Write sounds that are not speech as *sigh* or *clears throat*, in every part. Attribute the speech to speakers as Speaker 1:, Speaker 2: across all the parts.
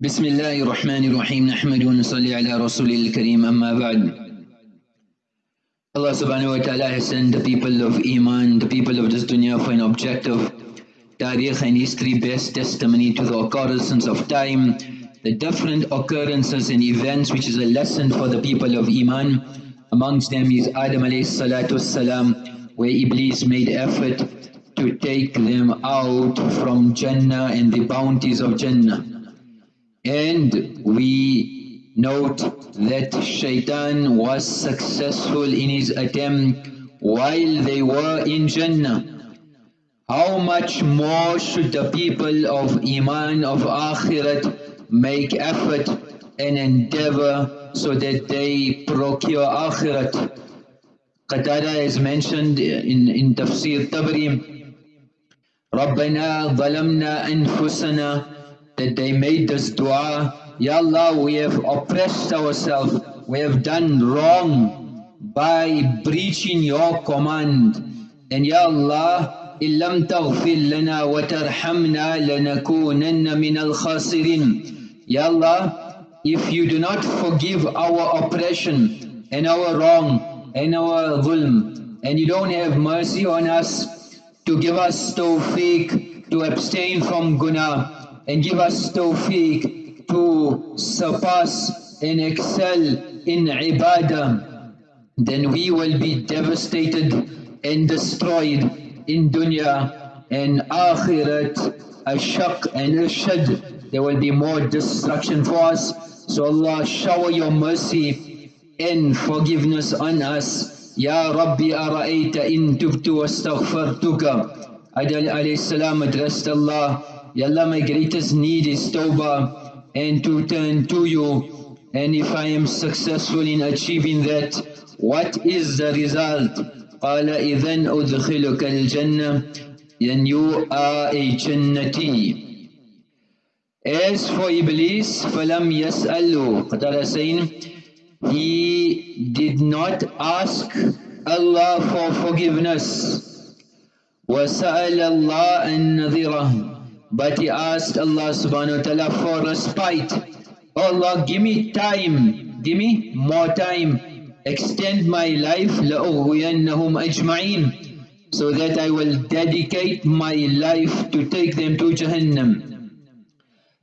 Speaker 1: بسم الله الرحمن الرحيم نحمد ونصلي على رسول الكريم أما بعد Allah subhanahu wa ta'ala has sent the people of Iman, the people of this dunya for an objective Tariq and history bears testimony to the occurrences of time, the different occurrences and events which is a lesson for the people of Iman. Amongst them is Adam alayhi salatu salam, where Iblis made effort to take them out from Jannah and the bounties of Jannah. And we note that Shaitan was successful in his attempt while they were in Jannah. How much more should the people of Iman, of Akhirat make effort and endeavor so that they procure Akhirat. Qatada is mentioned in, in Tafsir Tabri, رَبَّنَا ظَلَمْنَا أَنفُسَنَا that they made this dua, Ya Allah, we have oppressed ourselves, we have done wrong by breaching your command. And Ya Allah, إِن لَمْ تَغْفِرْ لَنَا وَتَرْحَمْنَا لَنَكُونَنَّ مِنَ الْخَاسِرِينَ Ya Allah, if you do not forgive our oppression and our wrong and our dhulm, and you don't have mercy on us to give us tawfiq to abstain from guna, and give us tawfiq to surpass and excel in ibadah, then we will be devastated and destroyed in dunya and akhirat, ashaq and ashad. There will be more destruction for us. So Allah shower your mercy and forgiveness on us. Ya Rabbi ara'ayta in tubtu wastaghfartuka. Adam alayhi salam addressed Allah Ya Allah, my greatest need is tawbah and to turn to you. And if I am successful in achieving that, what is the result? قال إذن أدخلك الجنة then you are a Jannati. As for Iblis, فَلَمْ يَسْأَلُوا Qatada saying, he did not ask Allah for forgiveness. وَسَأَلَ اللَّهَ النَّذِرَهُ but he asked Allah subhanahu wa ta'ala for respite. Oh Allah, give me time, give me more time, extend my life, لَأُغْوِيَنَّهُمْ أَجْمَعِينَ so that I will dedicate my life to take them to Jahannam.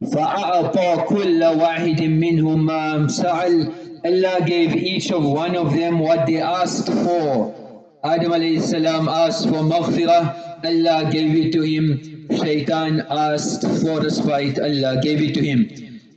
Speaker 1: فَأَعْطَى كُلَّ وَاحِدٍ مِّنْهُمْ مَا سَأَلْ Allah gave each of one of them what they asked for. Adam alayhi salam asked for maghfirah, Allah gave it to him. Shaitan asked for a respite, Allah gave it to him.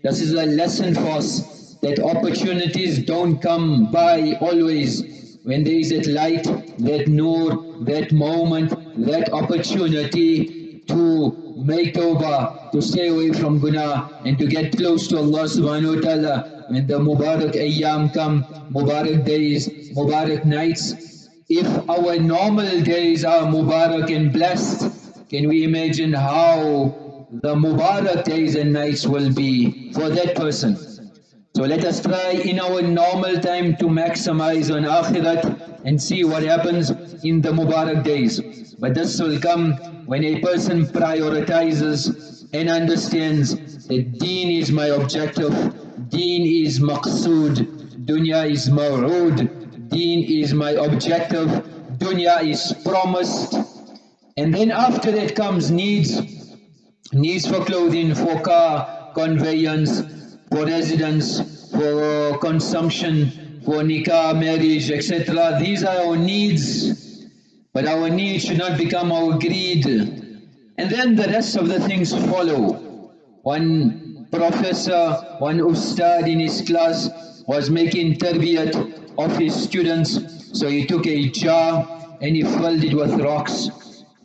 Speaker 1: This is a lesson for us that opportunities don't come by always. When there is that light, that nur, that moment, that opportunity to make tawbah, to stay away from guna and to get close to Allah subhanahu wa ta'ala. When the Mubarak ayyam come, Mubarak days, Mubarak nights, if our normal days are Mubarak and blessed, can we imagine how the Mubarak days and nights will be for that person? So let us try in our normal time to maximize on Akhirat and see what happens in the Mubarak days. But this will come when a person prioritizes and understands that deen is my objective, deen is maqsood, dunya is maw'ood, deen is my objective, dunya is promised, and then after that comes needs, needs for clothing, for car, conveyance, for residence, for consumption, for nikah, marriage, etc. These are our needs, but our needs should not become our greed. And then the rest of the things follow. One professor, one ustad in his class was making tarbiyat of his students, so he took a jar and he filled it with rocks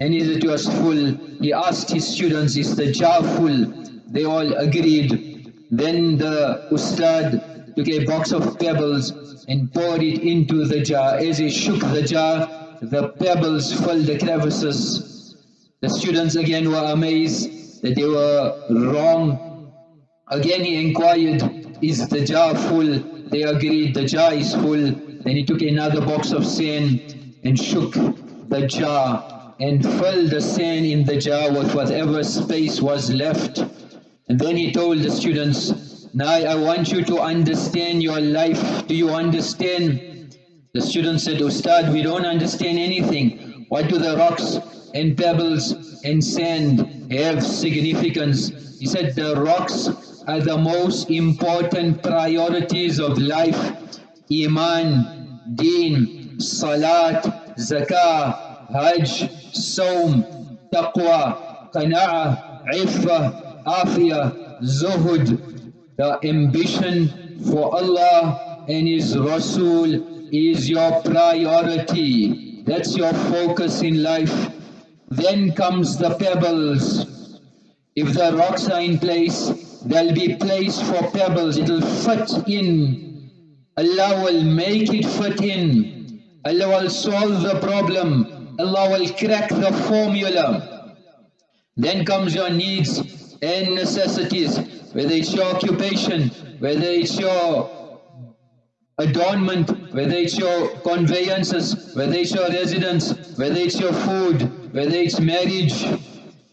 Speaker 1: and is it was full? He asked his students, is the jar full? They all agreed. Then the ustad took a box of pebbles and poured it into the jar. As he shook the jar, the pebbles filled the crevices. The students again were amazed that they were wrong. Again he inquired, is the jar full? They agreed, the jar is full. Then he took another box of sand and shook the jar and fill the sand in the jar with whatever space was left. And then he told the students, now I want you to understand your life. Do you understand? The students said, Ustad, we don't understand anything. What do the rocks and pebbles and sand have significance? He said, the rocks are the most important priorities of life. Iman, Deen, Salat, Zakah, Hajj, Saum, Taqwa, Qana'ah, Iffah, Afiyah, Zuhud, the ambition for Allah and His Rasul is your priority. That's your focus in life. Then comes the pebbles. If the rocks are in place, there'll be place for pebbles, it'll fit in. Allah will make it fit in. Allah will solve the problem. Allah will crack the formula. Then comes your needs and necessities, whether it's your occupation, whether it's your adornment, whether it's your conveyances, whether it's your residence, whether it's your food, whether it's marriage.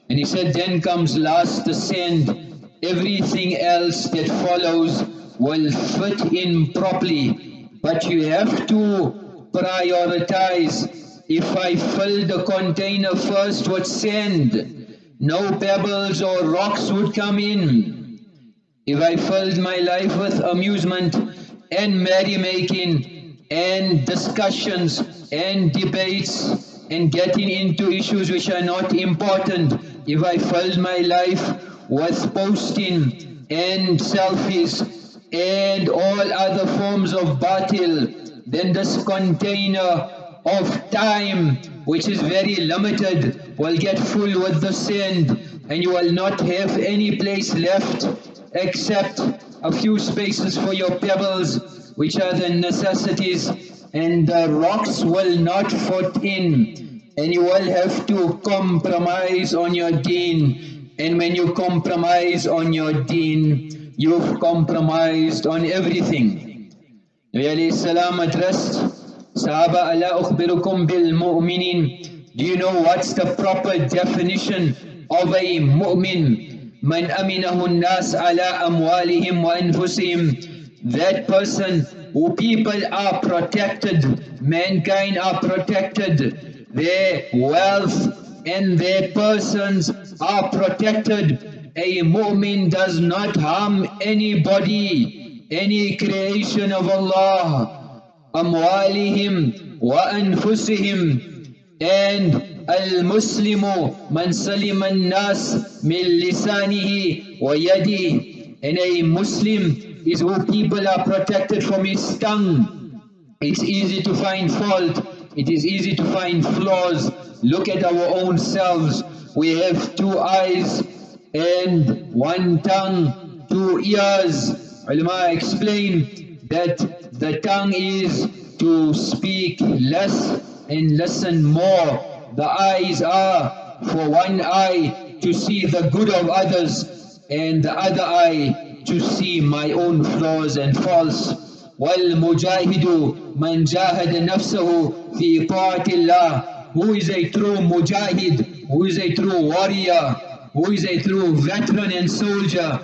Speaker 1: And he said, then comes last send, everything else that follows will fit in properly. But you have to prioritize. If I fill the container first with sand, no pebbles or rocks would come in. If I filled my life with amusement and merrymaking and discussions and debates and getting into issues which are not important, if I filled my life with posting and selfies and all other forms of batil, then this container of time, which is very limited, will get full with the sand and you will not have any place left except a few spaces for your pebbles, which are the necessities, and the rocks will not fit in, and you will have to compromise on your deen and when you compromise on your deen, you've compromised on everything. Alayhi salam addressed Sahaba, ukhbirukum bil mu'minin. Do you know what's the proper definition of a mu'min? Man nas ala amwalihim wa anfusihim. That person who people are protected, mankind are protected, their wealth and their persons are protected. A mu'min does not harm anybody, any creation of Allah. أموالهم وأنفسهم and المسلم من سلم الناس من لسانه ويده and a Muslim is who people are protected from his tongue. It's easy to find fault, it is easy to find flaws, look at our own selves. We have two eyes and one tongue, two ears. Ulama explain that the tongue is to speak less and listen more. The eyes are for one eye to see the good of others and the other eye to see my own flaws and faults. والمجاهد من جاهد نفسه في طاعة الله who is a true mujahid, who is a true warrior, who is a true veteran and soldier.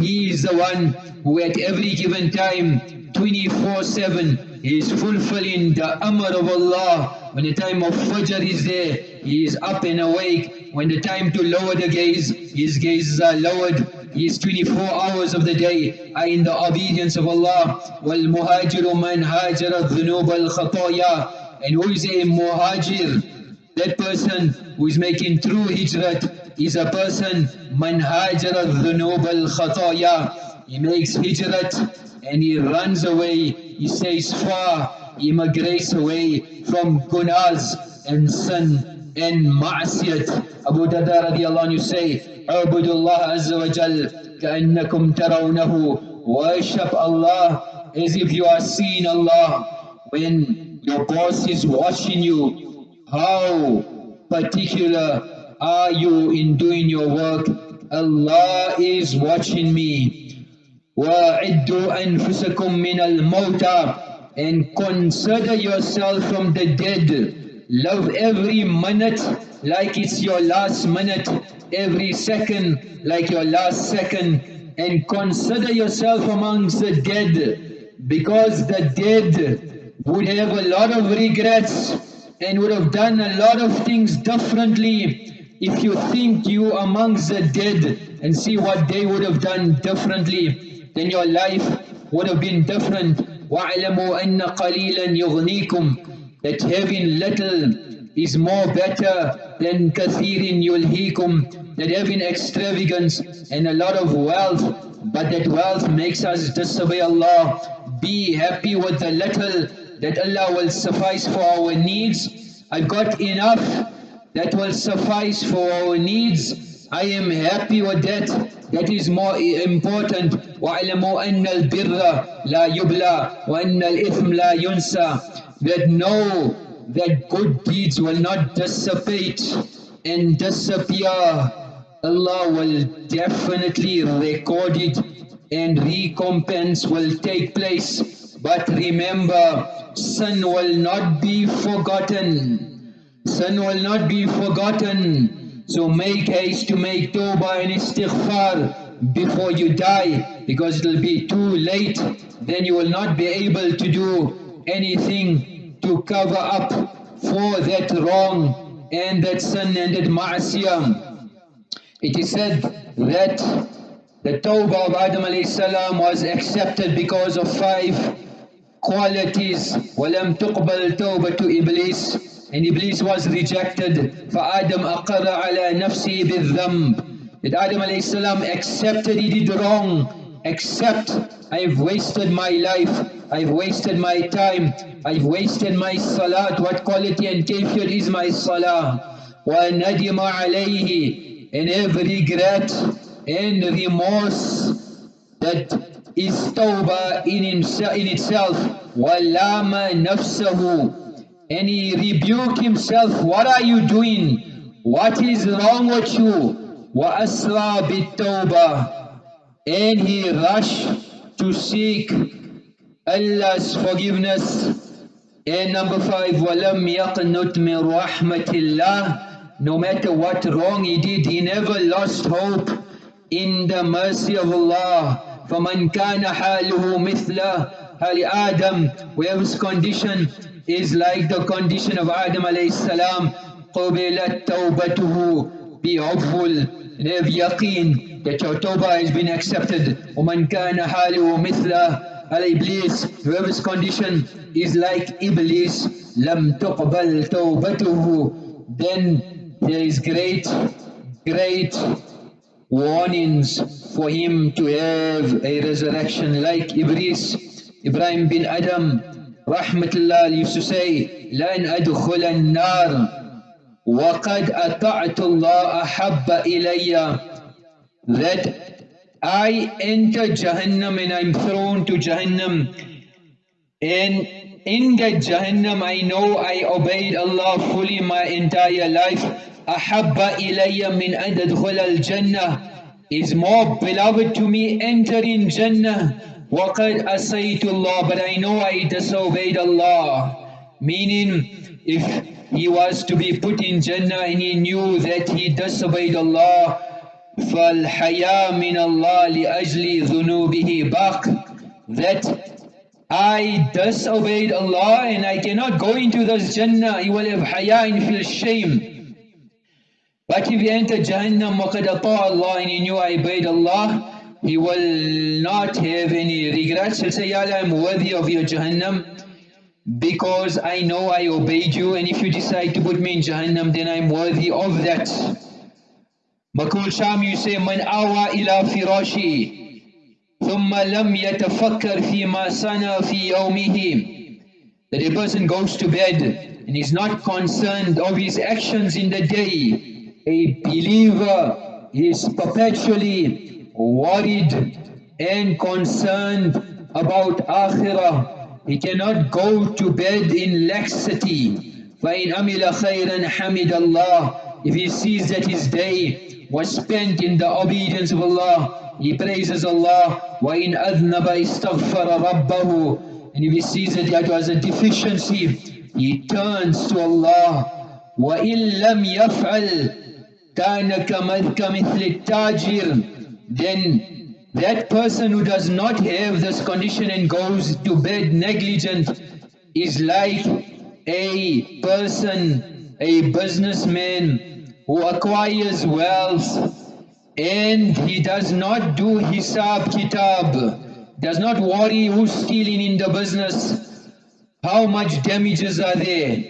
Speaker 1: He is the one who at every given time, 24-7, is fulfilling the amr of Allah. When the time of Fajr is there, he is up and awake. When the time to lower the gaze, his gazes are lowered. His 24 hours of the day are in the obedience of Allah. وَالْمُهَاجِرُ مَنْ هَاجَرَ الذُّنُوبَ الْخَطَايَا and who is a muhajir, that person who is making true hijrat is a person man hajara dhunub al-khataya. He makes hijrat and he runs away, he stays far, he migrates away from gunas and sin and ma'asiyat. Abu Darda radiallahu anhu say, اعبدوا الله عز وجل كأنكم ترونه Worship Allah as if you are seeing Allah. When your boss is watching you. How particular are you in doing your work? Allah is watching me. وَعِدُّوا أَنفُسَكُم مِّنَ الْمَوْتَى And consider yourself from the dead. Love every minute like it's your last minute, every second like your last second, and consider yourself amongst the dead, because the dead would have a lot of regrets and would have done a lot of things differently if you think you amongst the dead and see what they would have done differently, then your life would have been different. وَاعْلَمُوا أَنَّ قَلِيلًا يُغْنِيكُمْ That having little is more better than كَثِيرٍ يُلْهِيكُمْ That having extravagance and a lot of wealth, but that wealth makes us disobey Allah. Be happy with the little that Allah will suffice for our needs. I've got enough that will suffice for our needs. I am happy with that. That is more important. وَعْلَمُوا أَنَّ الْبِرَّ لَا يُبْلَى وَأَنَّ الْإِثْمَ لَا يُنْسَى That know that good deeds will not dissipate and disappear. Allah will definitely record it and recompense will take place. But remember, sin will not be forgotten. Sin will not be forgotten. So make haste to make tawbah and istighfar before you die because it will be too late. Then you will not be able to do anything to cover up for that wrong and that sin and that ma'asiyah. It is said that the tawbah of Adam salam was accepted because of five qualities. وَلَمْ تُقْبَلْ تَوْبَةُ إِبْلِيسِ and Iblis was rejected. فَآدَمْ أَقَرَّ عَلَى نَفْسِهِ بِالذَّنْبِ That Adam alayhi accepted he did wrong. Accept, I've wasted my life, I've wasted my time, I've wasted my salat. What quality and kayfiyat is my salah? وَنَدِمَ عَلَيْهِ And every regret and remorse that is tawbah in, himself, in itself. وَلَامَ نَفْسَهُ and he rebuked himself, what are you doing? What is wrong with you? وَأَسْرَى بِالتَّوْبَةِ And he rushed to seek Allah's forgiveness. And number five, وَلَمْ يَقْنُتْ مِنْ رَحْمَةِ اللَّهِ No matter what wrong he did, he never lost hope in the mercy of Allah. فَمَنْ كَانَ حَالُهُ مِثْلَ هَلِ آدَمْ Whoever's condition is like the condition of Adam alayhi salam, قُبِلَتْ تَوْبَتُهُ Be hopeful and have yaqeen that your tawbah has been accepted. وَمَنْ كَانَ حَالِهُ مِثْلَ Iblis, whoever's condition is like Iblis, لَمْ تُقْبَلْ تَوْبَتُهُ Then there is great, great warnings for him to have a resurrection like Iblis. Ibrahim bin Adham used to say, لَنْ أَدْخُلَ النَّارِ وَقَدْ أَطَعْتُ اللَّهَ أَحَبَّ إِلَيَّ That I enter Jahannam and I'm thrown to Jahannam and in that Jahannam I know I obeyed Allah fully my entire life أحب إلي من أن أدخل الجنة is more beloved to me entering Jannah وَقَدْ أَسَيْتُ اللَّهِ But I know I disobeyed Allah. Meaning, if he was to be put in Jannah and he knew that he disobeyed Allah, فَالْحَيَا مِنَ اللَّهِ لِأَجْلِ ذُنُوبِهِ بَقْ That I disobeyed Allah and I cannot go into this Jannah. He will have haya and feel shame. But if he entered Jahannam, وَقَدْ أَطَاعَ Allah and he knew I obeyed Allah, he will not have any regrets. He'll say, Ya Allah, I'm worthy of your Jahannam because I know I obeyed you and if you decide to put me in Jahannam then I'm worthy of that. Makul Sham you say, Man awa ila firashi ثم لم يتفكر فيما صنع في يومه That a person goes to bed and is not concerned of his actions in the day. A believer is perpetually worried and concerned about akhirah. He cannot go to bed in laxity. فَإِنْ أَمِلَ خَيْرًا حَمِدَ اللَّهِ If he sees that his day was spent in the obedience of Allah, he praises Allah. وَإِنْ أَذْنَبَ اسْتَغْفَرَ رَبَّهُ And if he sees that that was a deficiency, he turns to Allah وَإِن لَمْ يَفْعَلْ كَانَ كَمِثْلِ التَّاجِرِ then that person who does not have this condition and goes to bed negligent. Is like a person, a businessman who acquires wealth and he does not do hisab kitab, does not worry who's stealing in the business, how much damages are there,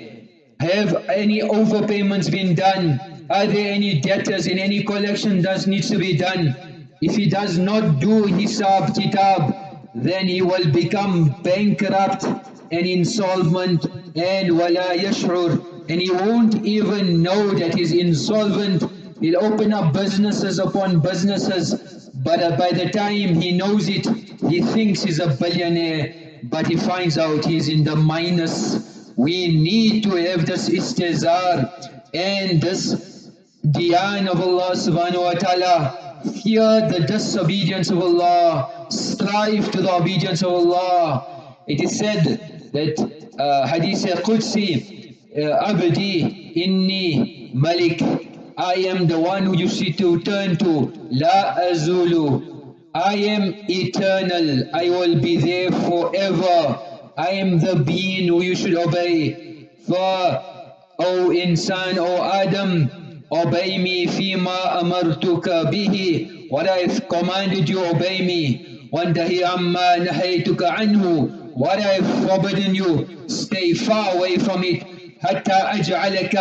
Speaker 1: have any overpayments been done, are there any debtors in any collection that needs to be done. If he does not do hisab kitab, then he will become bankrupt and insolvent and wala yash'ur. And he won't even know that he's insolvent. He'll open up businesses upon businesses but uh, by the time he knows it he thinks he's a billionaire. But he finds out he's in the minus. We need to have this istizar and this diyan of Allah subhanahu wa ta'ala fear the disobedience of Allah. Strive to the obedience of Allah. It is said that uh, Hadith Qudsi, uh, Abdi, Inni, Malik, I am the one who you see to turn to, La Azulu, I am eternal, I will be there forever, I am the being who you should obey. For, O insan, O Adam, obey me fima amartuka bihi, what I have commanded you, obey me. وانتهي عما نهيتك عنه what I have forbidden you, stay far away from it. حتى أجعلك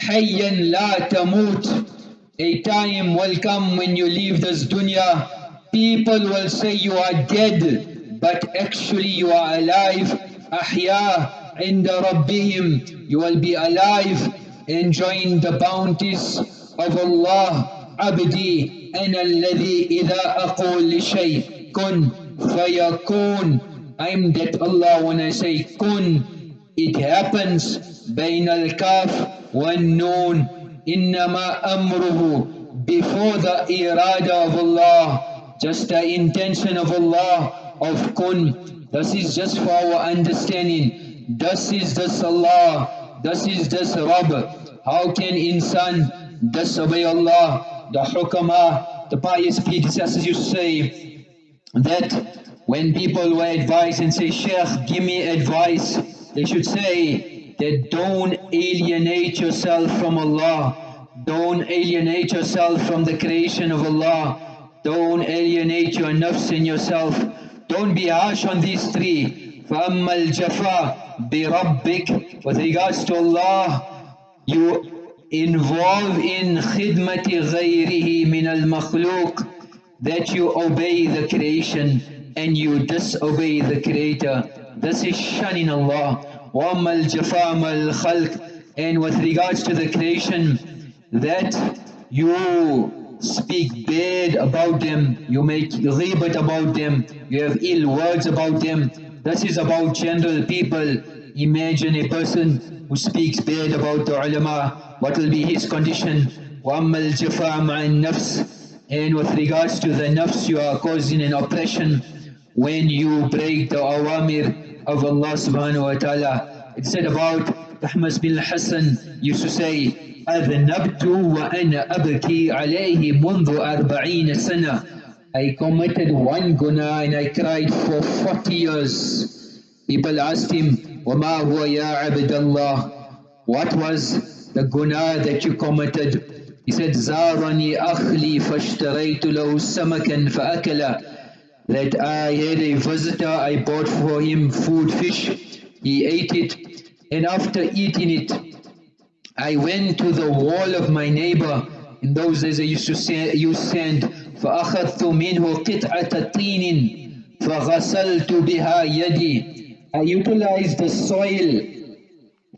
Speaker 1: حيا لا تموت. A time will come when you leave this dunya, people will say you are dead, but actually you are alive. أحياء عند ربهم. You will be alive, enjoying the bounties of Allah. عبدي أنا الذي إذا أقول لشيء كن فيكون I'm that Allah when I say kun, it happens بين الكاف والنون إنما أمره before the irada of Allah, just the intention of Allah of kun. This is just for our understanding. This is this Allah, this is this Rabb. How can insan disobey Allah? The hukama, the pious predecessors to say that when people were advised and say, Sheikh, give me advice, they should say that don't alienate yourself from Allah. Don't alienate yourself from the creation of Allah. Don't alienate your nafs in yourself. Don't be harsh on these three. فَأَمَّا الْجَفَى بِرَبِّكَ With regards to Allah, you involve in خِدْمَةِ غَيْرِهِ مِنَ الْمَخْلُوقِ that you obey the creation and you disobey the Creator. This is shunning Allah. وَأَمَّا الْجَفَامَ الْخَلْقِ And with regards to the creation, that you speak bad about them, you make ghibat about them, you have ill words about them. This is about general people. Imagine a person who speaks bad about the ulama, what will be his condition? وَأَمَّا الْجَفَامَ النَّفْسِ And with regards to the nafs, you are causing an oppression when you break the awamir of Allah subhanahu wa ta'ala. It said about Ahmad bin Hassan used to say, أذنبت وأنا أبكي عليه منذ أربعين سنة I committed one guna and I cried for 40 years. People asked him, What was the guna that you committed? He said, Zarani akhli fashtaraytu lahu samakan faakala. That I had a visitor, I bought for him food, fish. He ate it and after eating it, I went to the wall of my neighbor. In those days I used to say, you sand فأخذت منه قطعة طين فغسلت بها يدي. I utilized the soil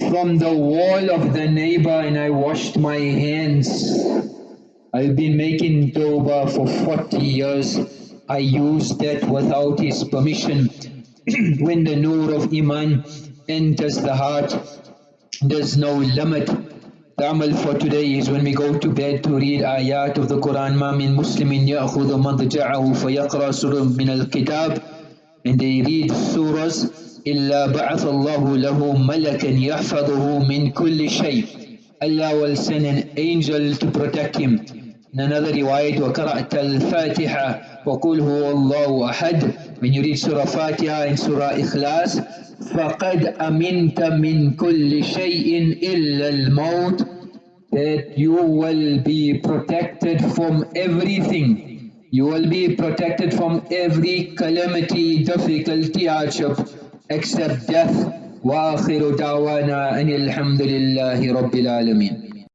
Speaker 1: from the wall of the neighbor and I washed my hands. I've been making tawbah for 40 years. I use that without his permission. *clears throat* when the nur of Iman enters the heart, there's no limit. The amal for today is when we go to bed to read ayat of the Quran. ما من مسلم يأخذ مضجعه فيقرأ سورة من الكتاب and they read surahs إلا بعث الله له ملكا يحفظه من كل شيء Allah will send an angel to protect him in another riwayat وقرأت الفاتحة وقل هو الله أحد you read Surah Fatiha and Surah Ikhlas فقد أمنت من كل شيء إلا الموت that you will be protected from everything you will be protected from every calamity, difficulty, hardship except death وآخر دعوانا أن الحمد لله رب العالمين